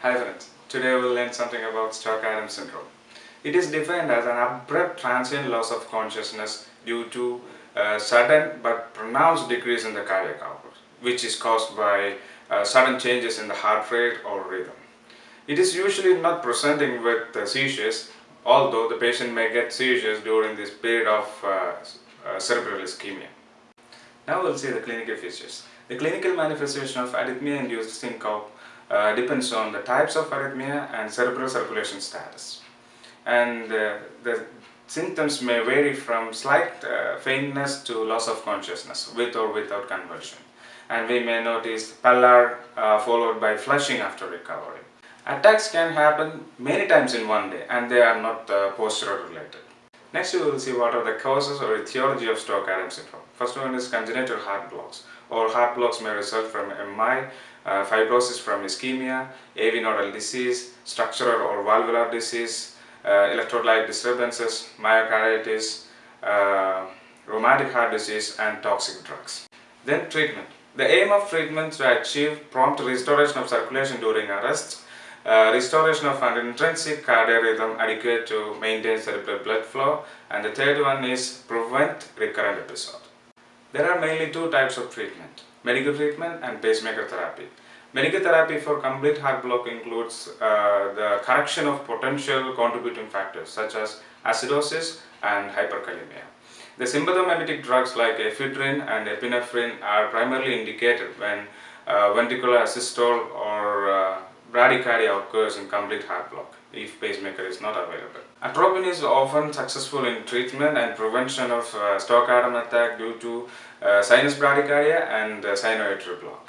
Hi friends, today we'll learn something about Stoke-Adams syndrome. It is defined as an abrupt transient loss of consciousness due to a sudden but pronounced decrease in the cardiac output, which is caused by uh, sudden changes in the heart rate or rhythm. It is usually not presenting with uh, seizures, although the patient may get seizures during this period of uh, uh cerebral ischemia. Now we'll see the clinical features. The clinical manifestation of arrhythmia-induced syncope uh, depends on the types of arrhythmia and cerebral circulation status. And uh, the symptoms may vary from slight uh, faintness to loss of consciousness with or without convulsion. And we may notice pallor uh, followed by flushing after recovery. Attacks can happen many times in one day and they are not uh, postural related. Next we will see what are the causes or etiology of Stoke-Adams syndrome. First one is congenital heart blocks or heart blocks may result from MI, uh, fibrosis from ischemia, AV nodal disease, structural or valvular disease, uh, electrolyte disturbances, myocarditis, uh, rheumatic heart disease and toxic drugs. Then treatment. The aim of treatment to achieve prompt restoration of circulation during arrest, uh, restoration of an intrinsic cardiac rhythm adequate to maintain cerebral blood flow and the third one is prevent recurrent episode. There are mainly two types of treatment, medical treatment and pacemaker therapy. Medical therapy for complete heart block includes uh, the correction of potential contributing factors such as acidosis and hyperkalemia. The sympathomimetic drugs like ephedrine and epinephrine are primarily indicated when uh, ventricular asystole or uh, bradycardia occurs in complete heart block if pacemaker is not available. Atropine is often successful in treatment and prevention of uh, Stoke-Adams attack due to uh, sinus bradycardia and uh, sinoatrial block.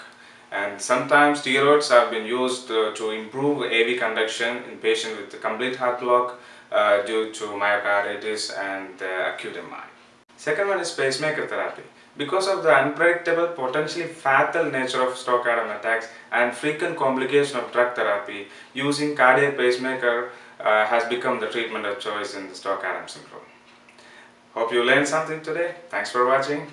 And sometimes steroids have been used uh, to improve AV conduction in patients with complete heart block uh, due to myocarditis and uh, acute MI. Second one is pacemaker therapy. Because of the unpredictable, potentially fatal nature of Stoke-Adams attacks and frequent complication of drug therapy, using cardiac pacemaker uh, has become the treatment of choice in the Stoke-Adams syndrome. Hope you learned something today. Thanks for watching.